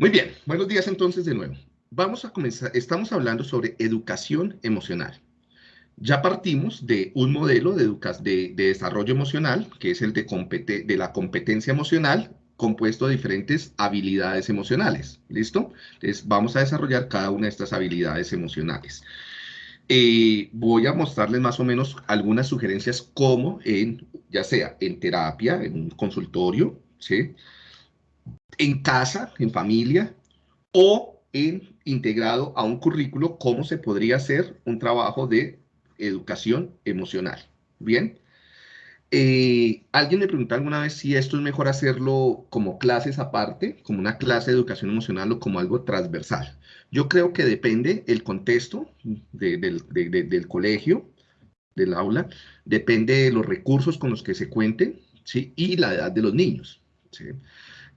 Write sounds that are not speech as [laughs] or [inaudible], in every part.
Muy bien, buenos días entonces de nuevo. Vamos a comenzar, estamos hablando sobre educación emocional. Ya partimos de un modelo de, de, desarrollo emocional, que es el de, de la competencia emocional, compuesto de diferentes habilidades emocionales. ¿Listo? Entonces vamos a desarrollar cada una de estas habilidades emocionales. Eh, voy a mostrarles más o menos algunas sugerencias como en, ya sea en terapia, en un consultorio, ¿sí? En casa, en familia, o en integrado a un currículo, cómo se podría hacer un trabajo de educación emocional. Bien. Eh, alguien me preguntó alguna vez si esto es mejor hacerlo como clases aparte, como una clase de educación emocional o como algo transversal. Yo creo que depende el contexto del colegio, del aula, depende de los recursos con los que se cuente ¿sí? y la edad de los niños. ¿sí?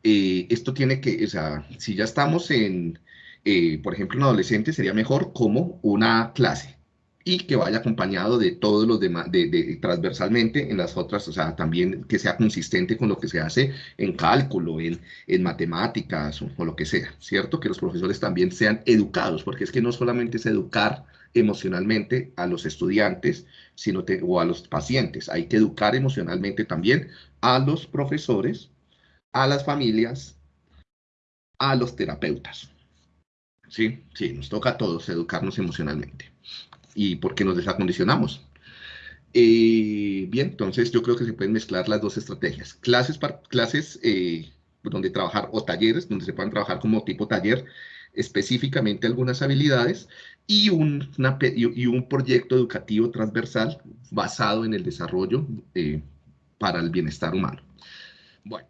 Eh, esto tiene que, o sea, si ya estamos en, eh, por ejemplo, en adolescente, sería mejor como una clase y que vaya acompañado de todos los demás, de, transversalmente en las otras, o sea, también que sea consistente con lo que se hace en cálculo, en, matemáticas o, lo que sea, ¿cierto? Que los profesores también sean educados, porque es que no solamente es educar emocionalmente a los estudiantes sino o a los pacientes, hay que educar emocionalmente también a los profesores a las familias, a los terapeutas. ¿Sí? Sí, nos toca a todos educarnos emocionalmente. ¿Y por qué nos desacondicionamos? Eh, bien, entonces yo creo que se pueden mezclar las dos estrategias. Clases, clases eh, donde trabajar o talleres, donde se puedan trabajar como tipo taller específicamente algunas habilidades y un, y un proyecto educativo transversal basado en el desarrollo eh, para el bienestar humano. Bueno,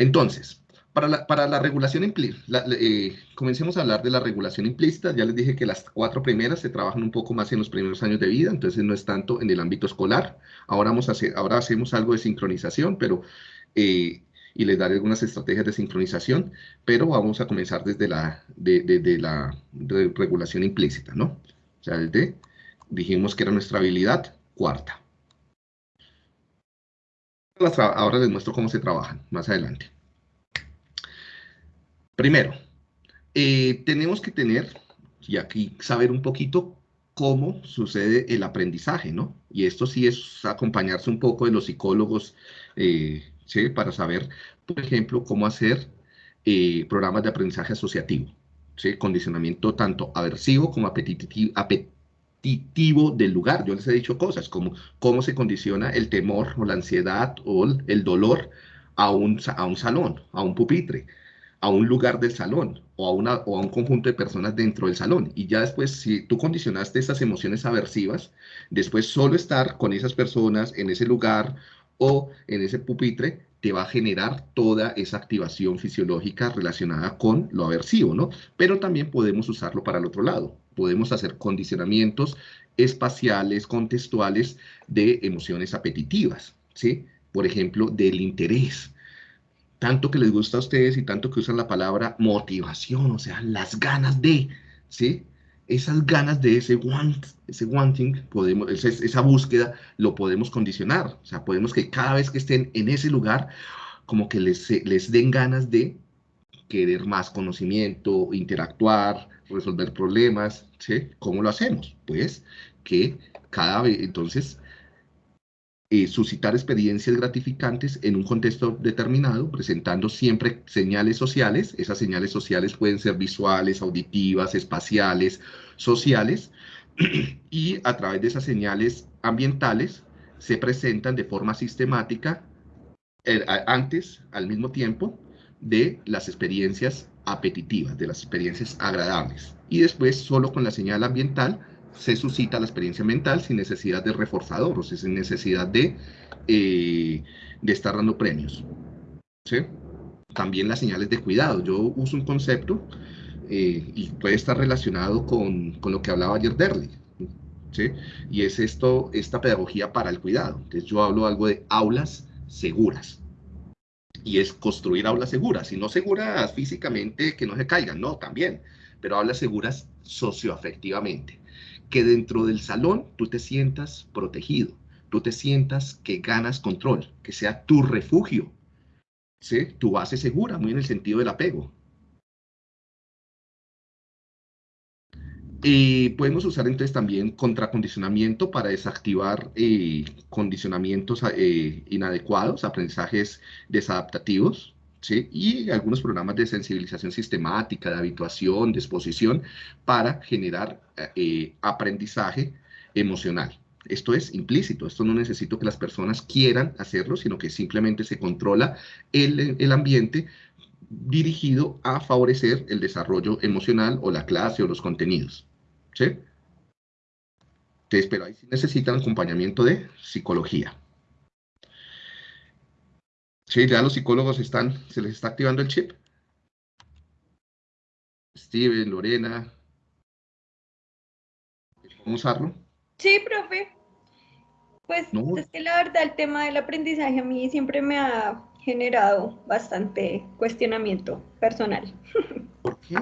entonces, para la, regulación implícita, eh, comencemos a hablar de la regulación implícita. Ya les dije que las cuatro primeras se trabajan un poco más en los primeros años de vida, entonces no es tanto en el ámbito escolar. Ahora, vamos a hacer, ahora hacemos algo de sincronización, pero... Eh, y les daré algunas estrategias de sincronización, pero vamos a comenzar desde la, de, la regulación implícita, ¿no? O sea, desde, dijimos que era nuestra habilidad cuarta ahora les muestro cómo se trabajan más adelante. Primero, eh, tenemos que tener, y aquí saber un poquito cómo sucede el aprendizaje, ¿no? Y esto sí es acompañarse un poco de los psicólogos, eh, ¿sí? Para saber, por ejemplo, cómo hacer eh, programas de aprendizaje asociativo, ¿sí? Condicionamiento tanto aversivo como apetitivo, apetitivo del lugar. Yo les he dicho cosas como cómo se condiciona el temor o la ansiedad o el dolor a un, a un salón, a un pupitre, a un lugar del salón o a, una, o a un conjunto de personas dentro del salón. Y ya después, si tú condicionaste esas emociones aversivas, después solo estar con esas personas en ese lugar o en ese pupitre te va a generar toda esa activación fisiológica relacionada con lo aversivo, ¿no? Pero también podemos usarlo para el otro lado. Podemos hacer condicionamientos espaciales, contextuales de emociones apetitivas, ¿sí? Por ejemplo, del interés. Tanto que les gusta a ustedes y tanto que usan la palabra motivación, o sea, las ganas de, ¿sí? Esas ganas de ese want, ese wanting, podemos, esa, búsqueda, lo podemos condicionar. O sea, podemos que cada vez que estén en ese lugar, como que les, les den ganas de querer más conocimiento, interactuar, resolver problemas, ¿sí? ¿Cómo lo hacemos? Pues que cada vez, entonces, eh, suscitar experiencias gratificantes en un contexto determinado, presentando siempre señales sociales. Esas señales sociales pueden ser visuales, auditivas, espaciales, sociales, [clears throat] y a través de esas señales ambientales se presentan de forma sistemática eh, antes, al mismo tiempo, de las experiencias apetitivas, de las experiencias agradables. Y después, solo con la señal ambiental, se suscita la experiencia mental sin necesidad de reforzador, o sin necesidad de, eh, estar dando premios. También las señales de cuidado. Yo uso un concepto eh, y puede estar relacionado con, lo que hablaba ayer Derly. ¿sí? Y es esto, esta pedagogía para el cuidado. Entonces yo hablo algo de aulas seguras. Y es construir aulas seguras, y no seguras físicamente que no se caigan, no, también, pero aulas seguras socioafectivamente que dentro del salón tú te sientas protegido, tú te sientas que ganas control, que sea tu refugio, ¿sí? tu base segura, muy en el sentido del apego. y podemos usar entonces también contracondicionamiento para desactivar eh, condicionamientos eh, inadecuados, aprendizajes desadaptativos. ¿Sí? y algunos programas de sensibilización sistemática, de habituación, de exposición, para generar eh, aprendizaje emocional. Esto es implícito, esto no necesito que las personas quieran hacerlo, sino que simplemente se controla el, el ambiente dirigido a favorecer el desarrollo emocional o la clase o los contenidos. ¿Sí? Entonces, pero ahí sí necesitan acompañamiento de psicología. Sí, ya los psicólogos están, se les está activando el chip. Steven, Lorena. ¿Cómo usarlo? Sí, profe. Pues es que la verdad el tema del aprendizaje a mí siempre me ha generado bastante cuestionamiento personal. [laughs] ¿Por qué?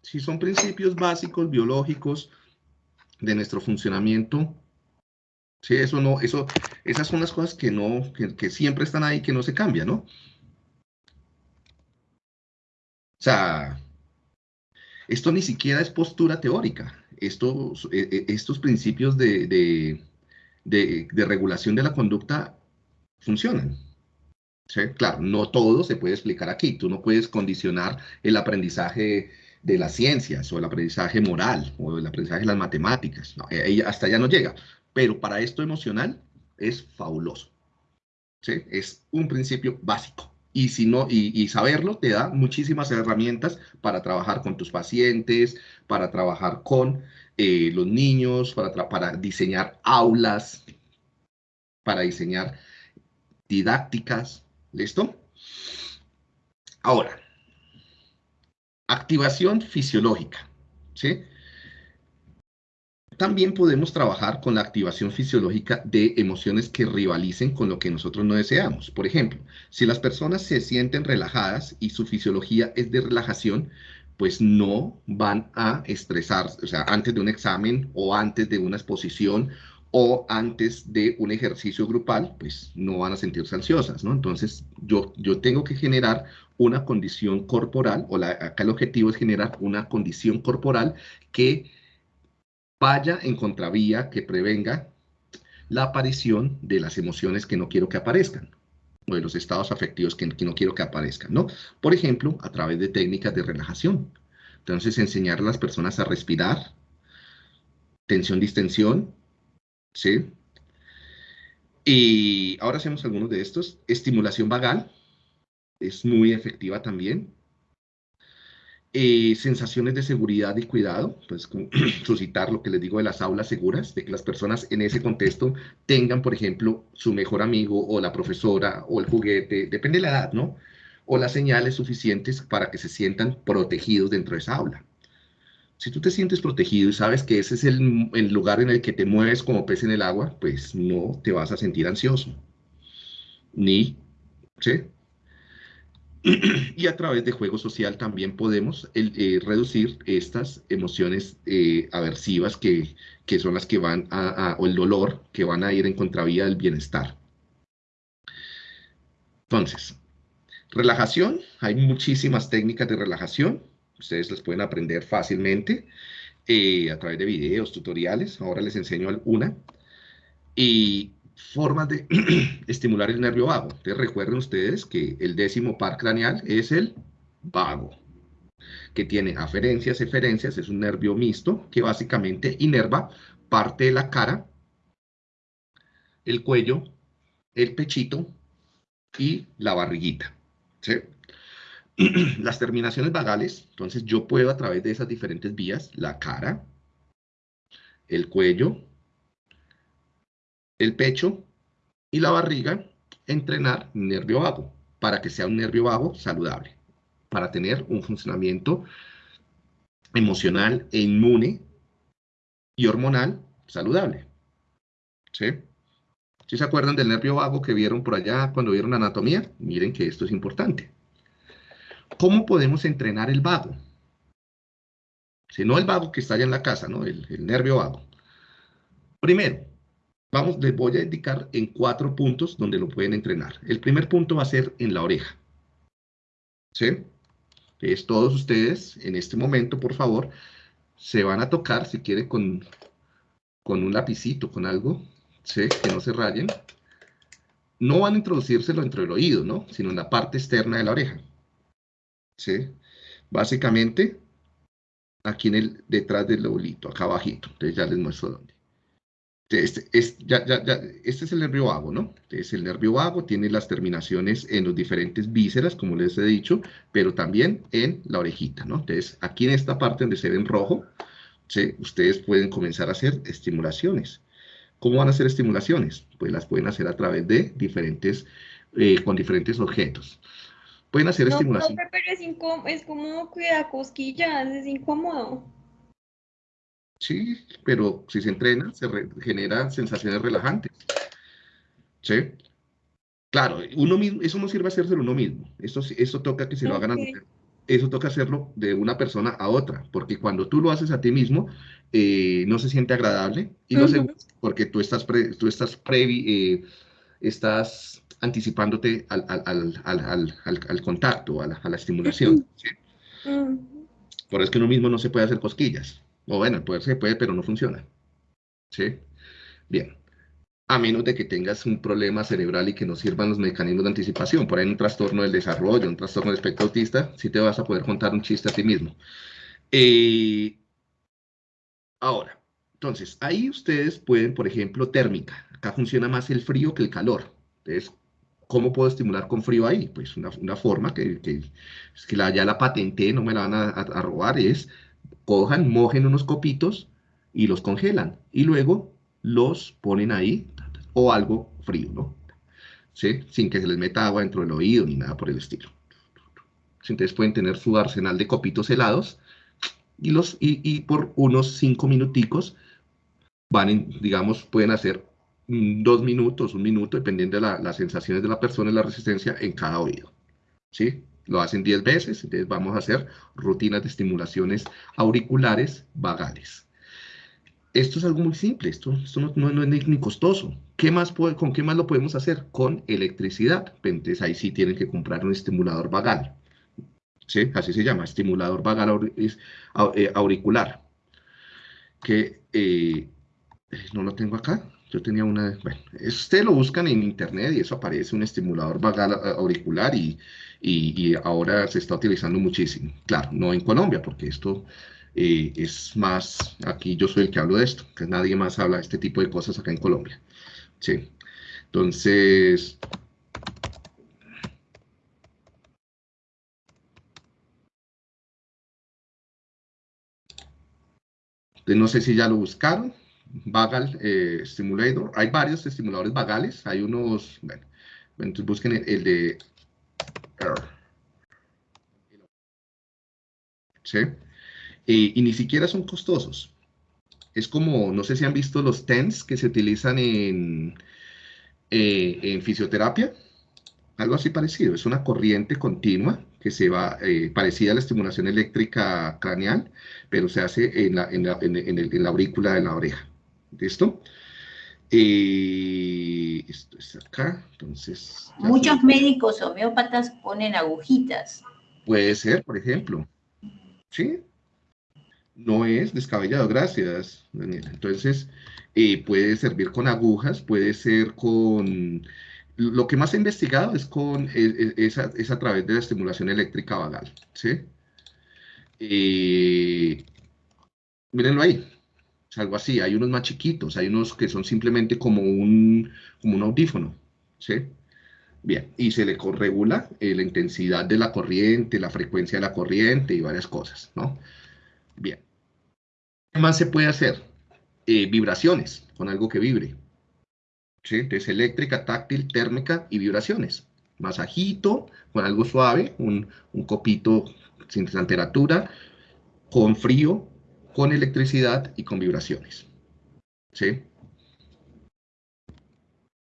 Si son principios básicos, biológicos, de nuestro funcionamiento, sí, eso no, eso, esas son las cosas que no, que, siempre están ahí, que no se cambian, ¿no? O sea, esto ni siquiera es postura teórica. Estos, e, e, estos principios de, de, de, regulación de la conducta funcionan. ¿Sí? Claro, no todo se puede explicar aquí. Tú no puedes condicionar el aprendizaje de las ciencias o el aprendizaje moral o el aprendizaje de las matemáticas. Eh, hasta allá no llega. Pero para esto emocional es fabuloso. ¿sí? Es un principio básico. Y, si no, y, saberlo te da muchísimas herramientas para trabajar con tus pacientes, para trabajar con eh, los niños, para, para diseñar aulas, para diseñar didácticas. ¿Listo? Ahora, Activación fisiológica, ¿sí? También podemos trabajar con la activación fisiológica de emociones que rivalicen con lo que nosotros no deseamos. Por ejemplo, si las personas se sienten relajadas y su fisiología es de relajación, pues no van a estresarse, o sea, antes de un examen o antes de una exposición o antes de un ejercicio grupal, pues no van a sentirse ansiosas, ¿no? Entonces, yo, yo tengo que generar una condición corporal, o la, acá el objetivo es generar una condición corporal que vaya en contravía, que prevenga la aparición de las emociones que no quiero que aparezcan, o de los estados afectivos que, no quiero que aparezcan, ¿no? Por ejemplo, a través de técnicas de relajación. Entonces, enseñar a las personas a respirar, tensión-distensión, ¿sí? Y ahora hacemos algunos de estos. Estimulación vagal, es muy efectiva también. Eh, sensaciones de seguridad y cuidado, pues [clears throat] suscitar lo que les digo de las aulas seguras, de que las personas en ese contexto tengan, por ejemplo, su mejor amigo o la profesora o el juguete, depende de la edad, ¿no? O las señales suficientes para que se sientan protegidos dentro de esa aula. Si tú te sientes protegido y sabes que ese es el, el, lugar en el que te mueves como pez en el agua, pues no te vas a sentir ansioso. Ni, ¿sí? Y a través de juego social también podemos eh, reducir estas emociones eh, aversivas que, que, son las que van a, o el dolor, que van a ir en contravía del bienestar. Entonces, relajación, hay muchísimas técnicas de relajación, Ustedes las pueden aprender fácilmente eh, a través de videos, tutoriales. Ahora les enseño una. Y formas de [clears throat] estimular el nervio vago. Entonces recuerden ustedes que el décimo par craneal es el vago, que tiene aferencias, eferencias, es un nervio mixto que básicamente inerva parte de la cara, el cuello, el pechito y la barriguita. [clears throat] las terminaciones vagales, entonces yo puedo a través de esas diferentes vías, la cara, el cuello, el pecho y la barriga, entrenar nervio vago para que sea un nervio vago saludable, para tener un funcionamiento emocional e inmune y hormonal saludable. ¿Sí? ¿Sí se acuerdan del nervio vago que vieron por allá cuando vieron anatomía? Miren que esto es importante. ¿Cómo podemos entrenar el vago? Si no el vago que está allá en la casa, ¿no? El, nervio vago. Primero, vamos, les voy a indicar en cuatro puntos donde lo pueden entrenar. El primer punto va a ser en la oreja. ¿Sí? Es todos ustedes, en este momento, por favor, se van a tocar, si quiere, con, con un lapicito, con algo, ¿sí? que no se rayen. No van a introducírselo dentro del oído, ¿no? Sino en la parte externa de la oreja. ¿Sí? Básicamente, aquí en el, detrás del lobulito, acá abajito. Entonces ya les muestro dónde. Este, es, ya, ya, ya, este es el nervio vago, ¿no? Es el nervio vago, tiene las terminaciones en los diferentes vísceras, como les he dicho, pero también en la orejita, ¿no? Entonces, aquí en esta parte donde se ve en rojo, ¿sí? ustedes pueden comenzar a hacer estimulaciones. ¿Cómo van a hacer estimulaciones? Pues las pueden hacer a través de diferentes, eh, con diferentes objetos. Pueden hacer estimulaciones. pero es, es como cuidar cosquillas, es incómodo. Sí, pero si se entrena, se genera sensaciones relajantes. ¿Sí? Claro, uno mismo, eso no sirve hacérselo uno mismo. Eso, eso toca que se lo hagan a Eso toca hacerlo de una persona a otra, porque cuando tú lo haces a ti mismo, eh, no se siente agradable y no porque tú estás, tú estás previ, eh, estás anticipándote al, al, al, al, contacto, a la, estimulación. [clears throat] ¿sí? Por eso es que uno mismo no se puede hacer cosquillas. O bueno, puede se puede, pero no funciona. ¿Sí? Bien. A menos de que tengas un problema cerebral y que no sirvan los mecanismos de anticipación. Por ahí un trastorno del desarrollo, un trastorno del espectro autista, sí te vas a poder contar un chiste a ti mismo. Eh, ahora, entonces, ahí ustedes pueden, por ejemplo, térmica. Acá funciona más el frío que el calor. Entonces, ¿cómo puedo estimular con frío ahí? Pues una, forma que, que la, ya la patenté, no me la van a robar, es cojan, mojen unos copitos y los congelan. Y luego los ponen ahí o algo frío, ¿no? ¿Sí? Sin que se les meta agua dentro del oído ni nada por el estilo. Entonces pueden tener su arsenal de copitos helados y, los, y, por unos cinco minuticos van, digamos, pueden hacer dos minutos, un minuto, dependiendo de las sensaciones de la persona y la resistencia en cada oído. ¿Sí? Lo hacen 10 veces, entonces vamos a hacer rutinas de estimulaciones auriculares vagales. Esto es algo muy simple, esto, no, es ni costoso. ¿Qué más ¿Con qué más lo podemos hacer? Con electricidad. Entonces ahí sí tienen que comprar un estimulador vagal. ¿Sí? Así se llama, estimulador vagal eh, auricular. Que eh, no lo tengo acá. Yo tenía una, bueno, usted lo buscan en internet y eso aparece un estimulador vagal eh, auricular y, y, ahora se está utilizando muchísimo. Claro, no en Colombia, porque esto eh, es más, aquí yo soy el que hablo de esto, que nadie más habla de este tipo de cosas acá en Colombia. Sí. Entonces, no sé si ya lo buscaron. Vagal eh, Stimulator. Hay varios estimuladores vagales. Hay unos, bueno, entonces busquen el, de ¿Sí? Y, ni siquiera son costosos. Es como, no sé si han visto los TENS que se utilizan en, eh, en fisioterapia. Algo así parecido. Es una corriente continua que se va, eh, parecida a la estimulación eléctrica craneal, pero se hace en la, en la, en la aurícula de la oreja. ¿Listo? Esto es acá, entonces... Muchos médicos homeópatas ponen agujitas. Puede ser, por ejemplo. ¿Sí? No es descabellado, gracias, Daniela. Entonces, eh, puede servir con agujas, puede ser con... Lo que más he investigado es con es, a, través de la estimulación eléctrica vagal, ¿sí? Eh, mírenlo ahí, algo así. Hay unos más chiquitos, hay unos que son simplemente como un, como un audífono, ¿sí? Bien, y se le regula eh, la intensidad de la corriente, la frecuencia de la corriente y varias cosas, ¿no? Bien. ¿Qué más se puede hacer? Eh, vibraciones, con algo que vibre. ¿Sí? Entonces, eléctrica, táctil, térmica y vibraciones. Masajito, con algo suave, un, un copito sin temperatura, con frío, con electricidad y con vibraciones. ¿Sí?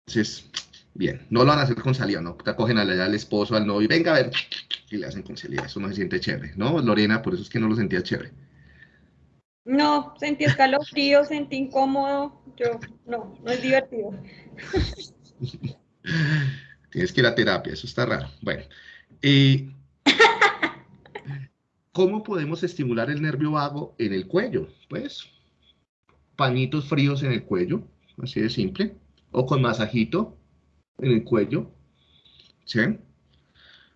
Entonces, bien, no lo van a hacer con saliva, ¿no? Te cogen al esposo, al novio, venga a ver, y le hacen con saliva, eso no se siente chévere, ¿no? Lorena, por eso es que no lo sentía chévere. No, sentí escalofrío, [laughs] sentí incómodo, yo, no, no es divertido. [laughs] Tienes que ir a terapia, eso está raro. Bueno, y [laughs] ¿Cómo podemos estimular el nervio vago en el cuello? Pues, pañitos fríos en el cuello, así de simple, o con masajito en el cuello, ¿sí?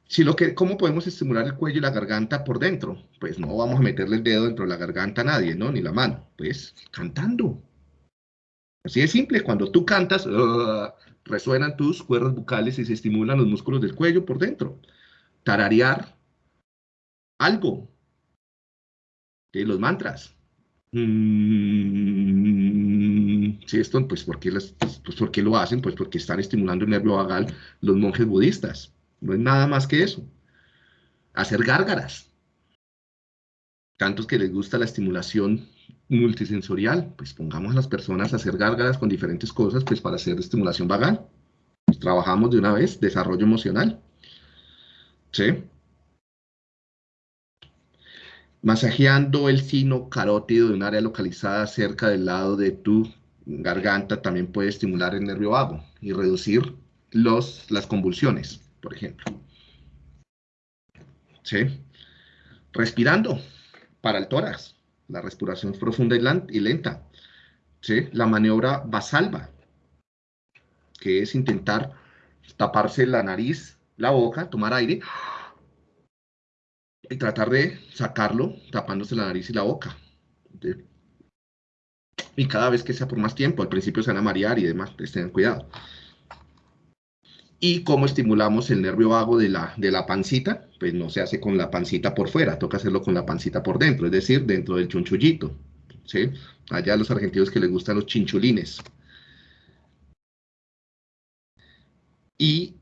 Si lo que, ¿Cómo podemos estimular el cuello y la garganta por dentro? Pues no vamos a meterle el dedo dentro de la garganta a nadie, ¿no? Ni la mano. Pues cantando. Así de simple, cuando tú cantas, uh, resuenan tus cuerdas bucales y se estimulan los músculos del cuello por dentro. Tararear algo. de Los mantras. Mm, sí, esto, pues ¿por, qué pues, ¿por qué lo hacen? Pues porque están estimulando el nervio vagal los monjes budistas. No es nada más que eso. Hacer gárgaras. Tantos que les gusta la estimulación multisensorial, pues pongamos a las personas a hacer gárgaras con diferentes cosas, pues para hacer estimulación vagal. Pues trabajamos de una vez, desarrollo emocional. ¿Sí? Masajeando el sino carótido de un área localizada cerca del lado de tu garganta también puede estimular el nervio vago y reducir los, las convulsiones por ejemplo. ¿Sí? Respirando para el tórax, la respiración profunda y lenta. ¿Sí? La maniobra basalva, que es intentar taparse la nariz, la boca, tomar aire y tratar de sacarlo tapándose la nariz y la boca. Y cada vez que sea por más tiempo, al principio se van a marear y demás, tengan cuidado y cómo estimulamos el nervio vago de la, de la pancita, pues no se hace con la pancita por fuera, toca hacerlo con la pancita por dentro, es decir, dentro del chunchullito, ¿sí? Allá a los argentinos que les gustan los chinchulines. Y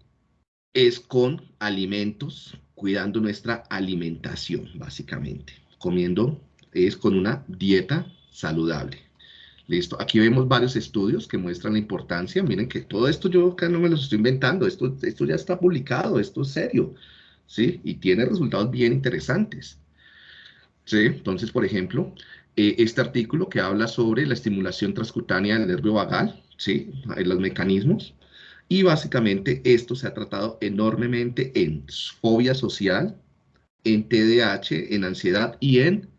es con alimentos, cuidando nuestra alimentación, básicamente. Comiendo es con una dieta saludable. Listo, aquí vemos varios estudios que muestran la importancia. Miren que todo esto yo acá no me lo estoy inventando, esto, esto ya está publicado, esto es serio, ¿sí? Y tiene resultados bien interesantes. ¿Sí? Entonces, por ejemplo, eh, este artículo que habla sobre la estimulación transcutánea del nervio vagal, ¿sí? Los mecanismos. Y básicamente esto se ha tratado enormemente en fobia social, en TDAH, en ansiedad y en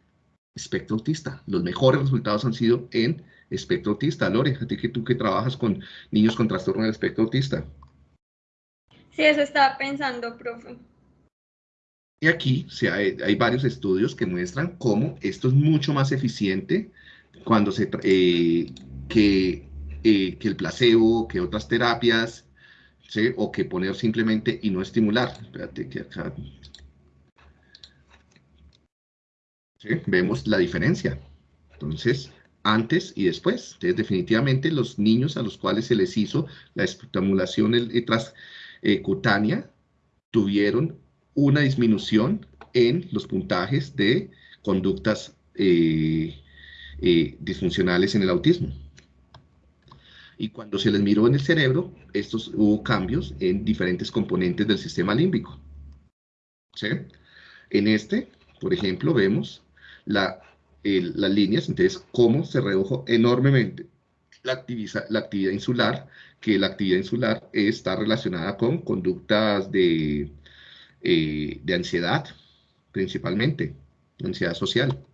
espectro autista. Los mejores resultados han sido en espectro autista. Lore, a ti que tú que trabajas con niños con trastorno del espectro autista. Sí, eso estaba pensando, profe. Y aquí hay, varios estudios que muestran cómo esto es mucho más eficiente cuando se eh, que, que el placebo, que otras terapias, o que poner simplemente y no estimular. Espérate que acá... Vemos la diferencia. Entonces, antes y después. Definitivamente los niños a los cuales se les hizo la estimulación eh, tuvieron una disminución en los puntajes de conductas eh, eh, disfuncionales en el autismo. Y cuando se les miró en el cerebro, estos hubo cambios en diferentes componentes del sistema límbico. En este, por ejemplo, vemos la las líneas, entonces cómo se redujo enormemente la, la actividad insular, que la actividad insular está relacionada con conductas de, eh, de ansiedad, principalmente, ansiedad social.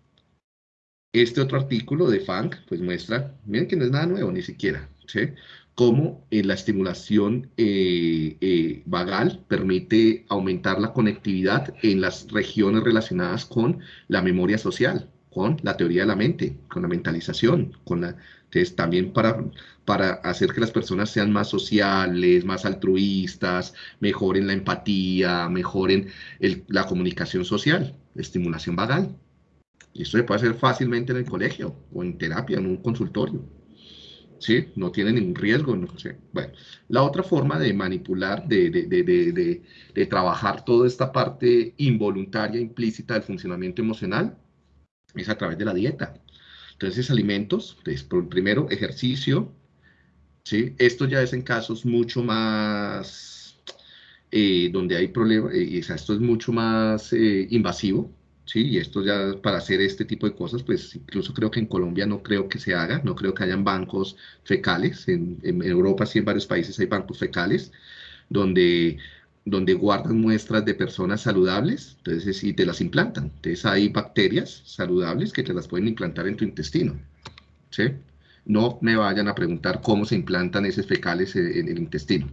Este otro artículo de Funk, pues muestra, miren que no es nada nuevo ni siquiera, ¿sí? en la estimulación eh, eh, vagal permite aumentar la conectividad en las regiones relacionadas con la memoria social con la teoría de la mente, con la mentalización, con la, entonces también para, para hacer que las personas sean más sociales, más altruistas, mejoren la empatía, mejoren la comunicación social, estimulación vagal. Y esto se puede hacer fácilmente en el colegio o en terapia, en un consultorio. ¿Sí? No tiene ningún riesgo. No sé. Bueno, la otra forma de manipular, de, de, de, de trabajar toda esta parte involuntaria, implícita del funcionamiento emocional, es a través de la dieta. Entonces, alimentos, primero ejercicio, ¿sí? Esto ya es en casos mucho más, eh, donde hay problemas, eh, esto es mucho más eh, invasivo, ¿sí? Y esto ya, para hacer este tipo de cosas, pues incluso creo que en Colombia no creo que se haga, no creo que hayan bancos fecales, en, Europa sí en varios países hay bancos fecales, donde donde guardan muestras de personas saludables, entonces y te las implantan. Entonces hay bacterias saludables que te las pueden implantar en tu intestino. No me vayan a preguntar cómo se implantan esos fecales en el intestino.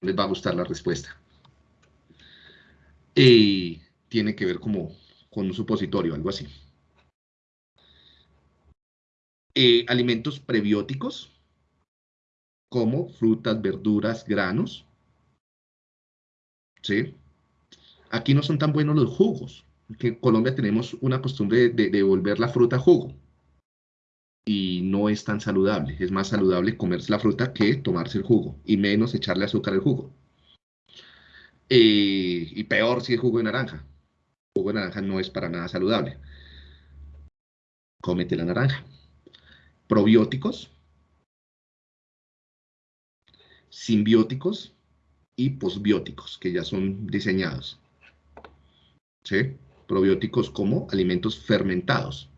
Les va a gustar la respuesta. Y tiene que ver como con un supositorio, algo así. Eh, alimentos prebióticos, como frutas, verduras, granos. ¿Sí? Aquí no son tan buenos los jugos, porque en Colombia tenemos una costumbre de, de volver la fruta jugo. Y no es tan saludable. Es más saludable comerse la fruta que tomarse el jugo, y menos echarle azúcar al jugo. Eh, y peor si es jugo de naranja. Jugo de naranja no es para nada saludable. Cómete la naranja. Probióticos, simbióticos y posbióticos, que ya son diseñados. ¿Sí? Probióticos como alimentos fermentados.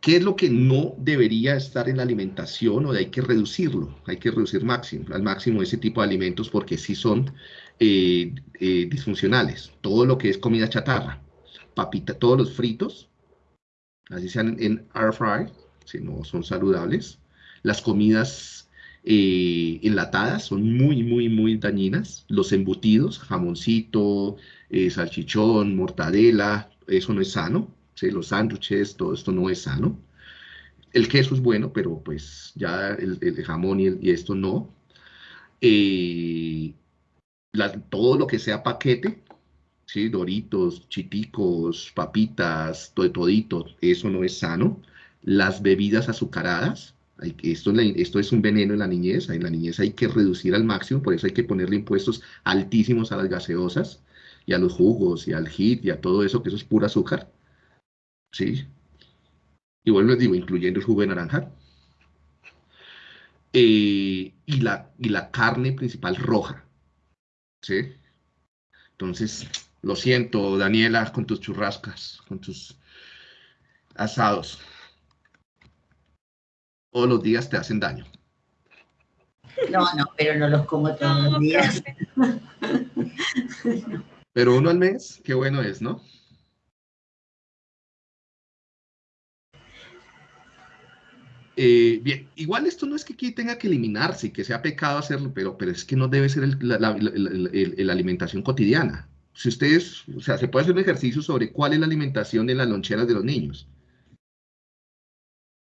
¿Qué es lo que no debería estar en la alimentación o hay que reducirlo? Hay que reducir máximo, al máximo ese tipo de alimentos porque sí son eh, eh, disfuncionales. Todo lo que es comida chatarra, papita, todos los fritos, así sean en air fry, si no son saludables. Las comidas eh, enlatadas son muy, muy, muy dañinas. Los embutidos, jamoncito, salchichón, mortadela, eso no es sano los sándwiches, todo esto no es sano. El queso es bueno, pero pues ya el, jamón y, esto no. Todo lo que sea paquete, ¿sí? Doritos, chiticos, papitas, todo, eso no es sano. Las bebidas azucaradas, esto, es un veneno en la niñez, en la niñez hay que reducir al máximo, por eso hay que ponerle impuestos altísimos a las gaseosas y a los jugos y al hit y a todo eso, que eso es pura azúcar. ¿sí? Y bueno, les digo, incluyendo el jugo de naranja. Eh, y la carne principal roja, ¿sí? Entonces, lo siento, Daniela, con tus churrascas, con tus asados. Todos los días te hacen daño. No, no, pero no los como todos los días. Pero uno al mes, qué bueno es, ¿no? Eh, bien, igual esto no es que aquí tenga que eliminarse y que sea pecado hacerlo, pero, pero es que no debe ser la, alimentación cotidiana. Si ustedes, o sea, se puede hacer un ejercicio sobre cuál es la alimentación en las loncheras de los niños.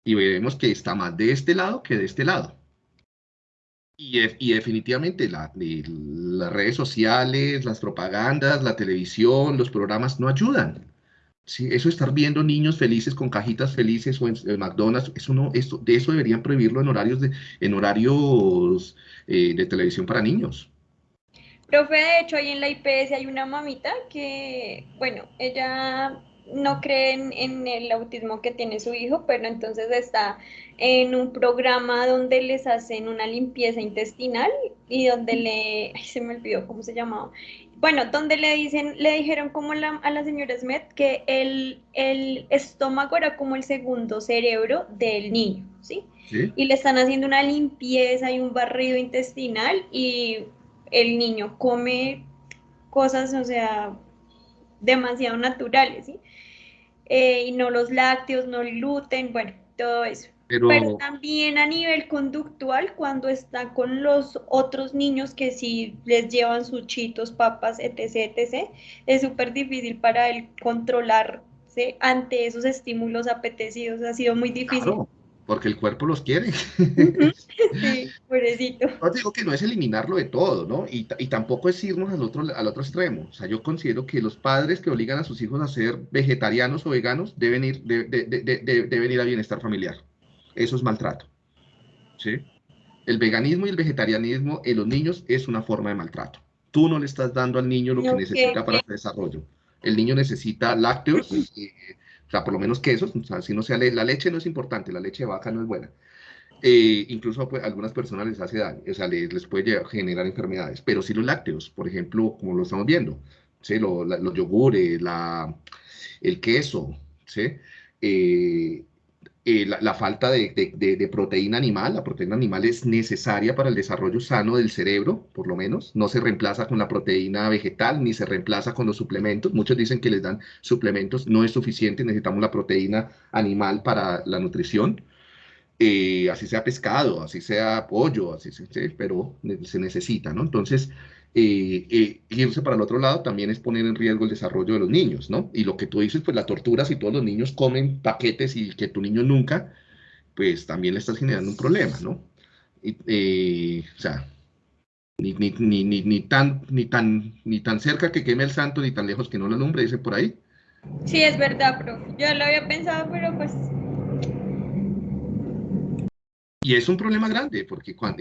Y veremos que está más de este lado que de este lado. Y, y definitivamente las redes sociales, las propagandas, la televisión, los programas no ayudan. Sí, eso estar viendo niños felices con cajitas felices o en, McDonald's, eso no, esto, de eso deberían prohibirlo en horarios de, en horarios eh, de televisión para niños. Profe, de hecho, ahí en la IPS hay una mamita que, bueno, ella no cree en, el autismo que tiene su hijo, pero entonces está en un programa donde les hacen una limpieza intestinal y donde le, ay, se me olvidó cómo se llamaba, bueno, donde le dicen, le dijeron como a la señora Smith que el, el, estómago era como el segundo cerebro del niño, ¿sí? Y le están haciendo una limpieza y un barrido intestinal y el niño come cosas, o sea, demasiado naturales, ¿sí? Eh, y no los lácteos, no el gluten, bueno, todo eso. Pero, también a nivel conductual, cuando está con los otros niños que sí les llevan sus chitos, papas, etc., etc., es súper difícil para él controlarse ante esos estímulos apetecidos. Ha sido muy difícil. Claro, porque el cuerpo los quiere. [laughs] sí, pobrecito. Yo digo que no es eliminarlo de todo, ¿no? Y, y, tampoco es irnos al otro, al otro extremo. O sea, yo considero que los padres que obligan a sus hijos a ser vegetarianos o veganos deben ir, de, de, deben ir a bienestar familiar eso es maltrato. ¿sí? El veganismo y el vegetarianismo en los niños es una forma de maltrato. Tú no le estás dando al niño lo que necesita para su desarrollo. El niño necesita lácteos, o sea, por lo menos quesos, o sea, si no sea la leche no es importante, la leche de vaca no es buena. Eh, incluso pues, a algunas personas les hace daño, o sea, les, puede generar enfermedades, pero sí los lácteos, por ejemplo, como lo estamos viendo, ¿sí? los yogures, la, el queso, ¿sí? Eh, eh, la, falta de, proteína animal. La proteína animal es necesaria para el desarrollo sano del cerebro, por lo menos. No se reemplaza con la proteína vegetal ni se reemplaza con los suplementos. Muchos dicen que les dan suplementos. No es suficiente, necesitamos la proteína animal para la nutrición. Eh, así sea pescado, así sea pollo, así sea, pero se necesita, ¿no? Entonces, eh, eh, irse para el otro lado también es poner en riesgo el desarrollo de los niños, ¿no? Y lo que tú dices, pues la tortura, si todos los niños comen paquetes y que tu niño nunca, pues también le estás generando un problema, ¿no? Y, eh, o sea, ni, ni, ni, ni, tan, ni, tan, ni tan cerca que queme el santo, ni tan lejos que no lo alumbre, dice por ahí. Sí, es verdad, profe. Yo lo había pensado, pero pues... Y es un problema grande, porque cuando,